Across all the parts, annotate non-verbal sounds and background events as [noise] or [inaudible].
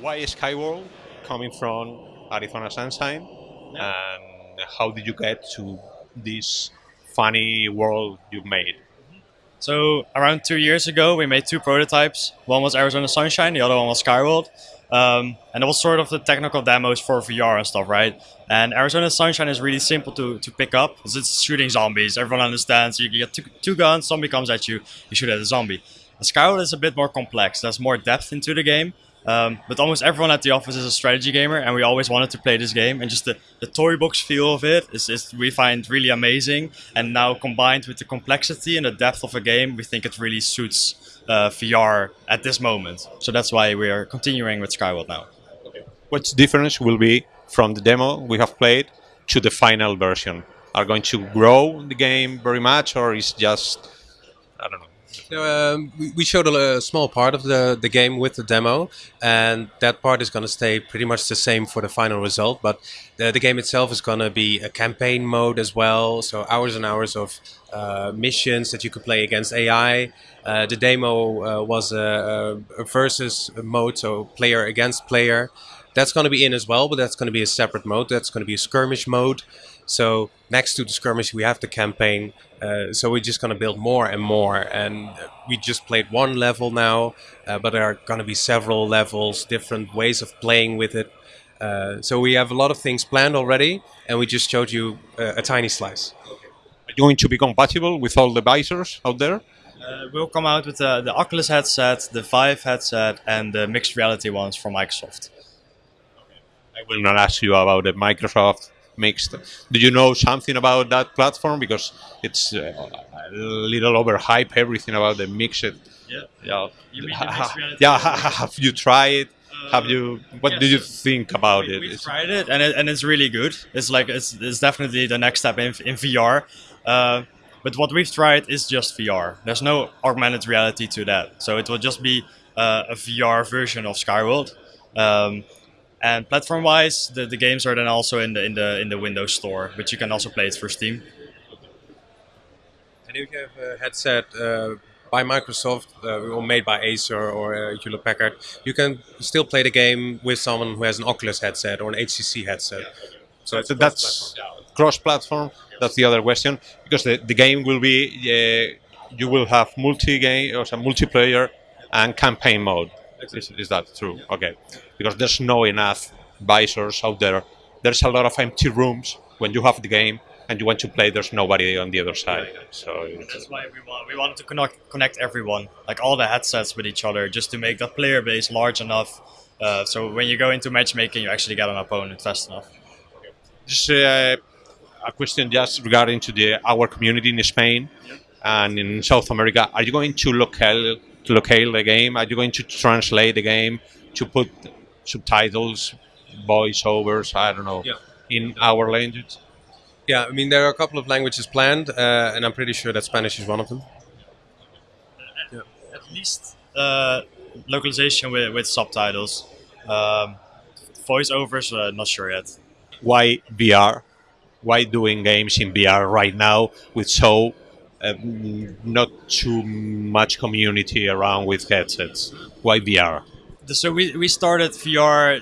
why is Skyworld coming from Arizona Sunshine, and how did you get to this funny world you made? So around two years ago, we made two prototypes. One was Arizona Sunshine, the other one was Skyworld. Um, and it was sort of the technical demos for VR and stuff, right? And Arizona Sunshine is really simple to, to pick up because it's shooting zombies. Everyone understands. You get two, two guns, zombie comes at you, you shoot at a zombie. And Skyworld is a bit more complex. There's more depth into the game. Um, but almost everyone at the office is a strategy gamer, and we always wanted to play this game. And just the, the toy box feel of it is, is we find really amazing. And now combined with the complexity and the depth of a game, we think it really suits uh, VR at this moment. So that's why we are continuing with Skyworld now. What difference will be from the demo we have played to the final version? Are going to grow the game very much, or is just? Um, we- we showed a, a small part of the, the game with the demo, and that part is going to stay pretty much the same for the final result. But the, the game itself is going to be a campaign mode as well, so hours and hours of uh, missions that you could play against AI. Uh, the demo uh, was a, a versus mode, so player against player. That's going to be in as well, but that's going to be a separate mode. That's going to be a skirmish mode. So next to the skirmish, we have the campaign. Uh, so we're just going to build more and more. And we just played one level now, uh, but there are going to be several levels, different ways of playing with it. Uh, so we have a lot of things planned already, and we just showed you uh, a tiny slice. Are you going to be compatible with all the visors out there? Uh, we'll come out with the, the Oculus headset, the Vive headset, and the mixed reality ones from Microsoft. I will not ask you about the Microsoft mixed. Do you know something about that platform? Because it's uh, a little overhyped. Everything about the mixed. Yeah. Yeah. You mean the mixed [laughs] yeah. ones? ha- ha- Have you tried? Have you? What yeah, do you think about we, it? We've It's- tried it and, it, and it's really good. It's like it's, it's definitely the next step in, in VR. Uh, but what we've tried is just VR. There's no augmented reality to that, so it will just be uh, a VR version of Skyworld. Um, and platform-wise, the, the games are then also in the in the in the Windows Store, but you can also play it through Steam. And if you have a headset uh, by Microsoft uh, or made by Acer or uh, Hewlett Packard, you can still play the game with someone who has an Oculus headset or an HTC headset. So it's So that's cross-platform. That's the other question because the, the game will be uh, you will have multi-game or some multiplayer and campaign mode. Is, is that true? Okay, because there's no enough visors out there. There's a lot of empty rooms when you have the game and you want to play. There's nobody on the other side. So That's why we want we wanted to connect connect everyone, like all the headsets with each other, just to make the player base large enough. Uh, so when you go into matchmaking, you actually get an opponent fast enough. Just uh, a question just regarding to the our community in Spain and in South America. Are you going to locale to locale the game? Are you going to translate the game to put subtitles, voiceovers? I don't know Yeah. in our language. Yeah, I mean there are a couple of languages planned, uh, and I'm pretty sure that Spanish is one of them. Yeah. At least uh, localization with, with subtitles. Um, voiceovers, uh, not sure yet. Why VR? Why doing games in VR right now with so um, not too much community around with headsets? Why VR? So we, we started VR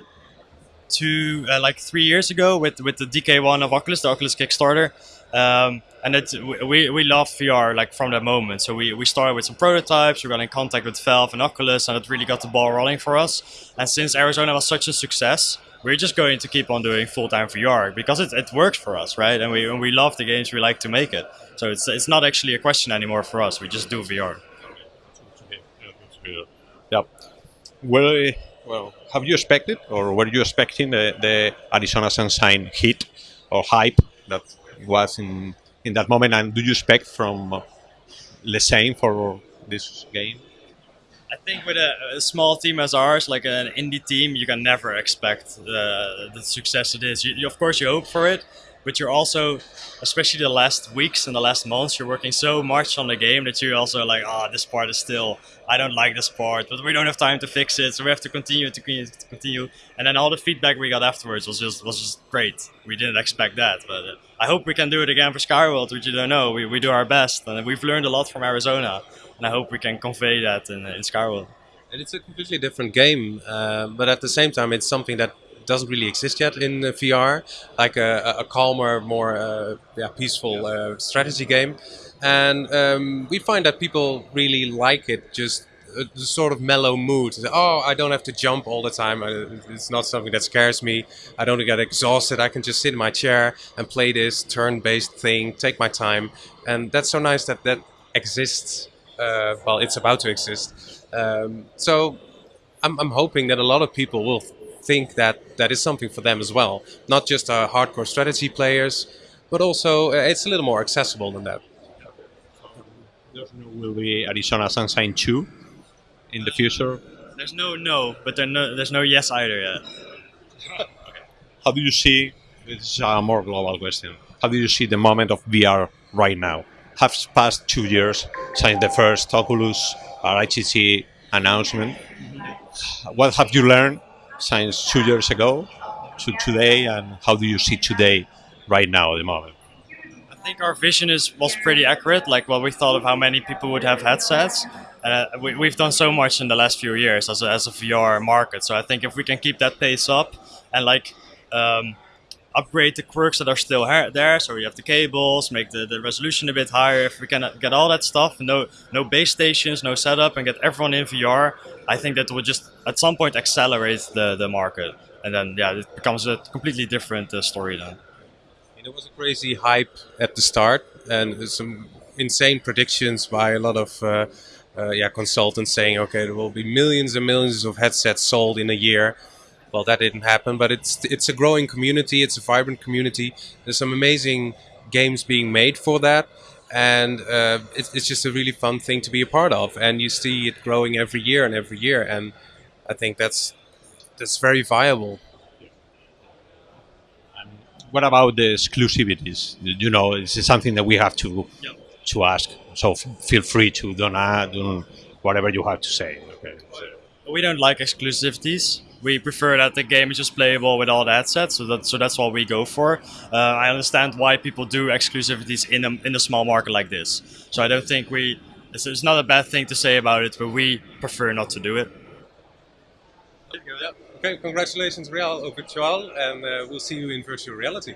two uh, like three years ago with with the DK1 of Oculus, the Oculus Kickstarter. Um, and it, we, we love VR like from that moment. So we, we started with some prototypes. We got in contact with Valve and Oculus, and it really got the ball rolling for us. And since Arizona was such a success, we're just going to keep on doing full time VR because it, it works for us, right? And we and we love the games we like to make it. So it's it's not actually a question anymore for us. We just do VR. Yep. Well, well, have you expected, or were you expecting the, the Arizona Sunshine hit or hype that was in in that moment? And do you expect from uh, the same for this game? I think with a, a small team as ours, like an indie team, you can never expect the, the success it is. You, you, of course, you hope for it, but you're also, especially the last weeks and the last months, you're working so much on the game that you're also like, oh, this part is still, I don't like this part, but we don't have time to fix it, so we have to continue to continue. To continue. And then all the feedback we got afterwards was just was just great. We didn't expect that, but uh, I hope we can do it again for Skyworld, which you don't know. We, we do our best, and we've learned a lot from Arizona, and I hope we can convey that in, in Skyworld. And it's a completely different game, uh, but at the same time, it's something that doesn't really exist yet in uh, VR, like a, a calmer, more uh, yeah, peaceful uh, strategy game. And um, we find that people really like it, just a sort of mellow mood. Oh, I don't have to jump all the time. It's not something that scares me. I don't get exhausted. I can just sit in my chair and play this turn-based thing, take my time, and that's so nice that that exists. Uh, well, it's about to exist. Um, so I'm, I'm hoping that a lot of people will think that that is something for them as well. Not just uh, hardcore strategy players, but also uh, it's a little more accessible than that. Will be Arizona Sunshine 2 in the future? There's no no, but there no, there's no yes either yet. How do you see, this is a more global question, how do you see the moment of VR right now? Have passed two years since the first Oculus or HTC announcement. What have you learned since two years ago to today, and how do you see today, right now, at the moment? I think our vision is was pretty accurate. Like what we thought of how many people would have headsets. Uh, we, we've done so much in the last few years as a, as a VR market. So I think if we can keep that pace up and like um, upgrade the quirks that are still there, so we have the cables, make the, the resolution a bit higher. If we can get all that stuff, no no base stations, no setup, and get everyone in VR, I think that would just at some point accelerate the, the market. And then yeah, it becomes a completely different uh, story then. There was a crazy hype at the start, and some insane predictions by a lot of. Uh, uh, yeah, consultants saying, okay, there will be millions and millions of headsets sold in a year. Well, that didn't happen, but it's it's a growing community. It's a vibrant community. There's some amazing games being made for that, and uh, it's, it's just a really fun thing to be a part of. And you see it growing every year and every year, and I think that's that's very viable. What about the exclusivities? You know, this is something that we have to Yep. to ask. So feel free to don't add don't, whatever you have to say. Okay. We don't like exclusivities. We prefer that the game is just playable with all the headsets, so that so that's what we go for. Uh, I understand why people do exclusivities in a in a small market like this. So I don't think we. It's, it's not a bad thing to say about it, but we prefer not to do it. Okay, congratulations, Real Virtual, and uh, we'll see you in virtual reality.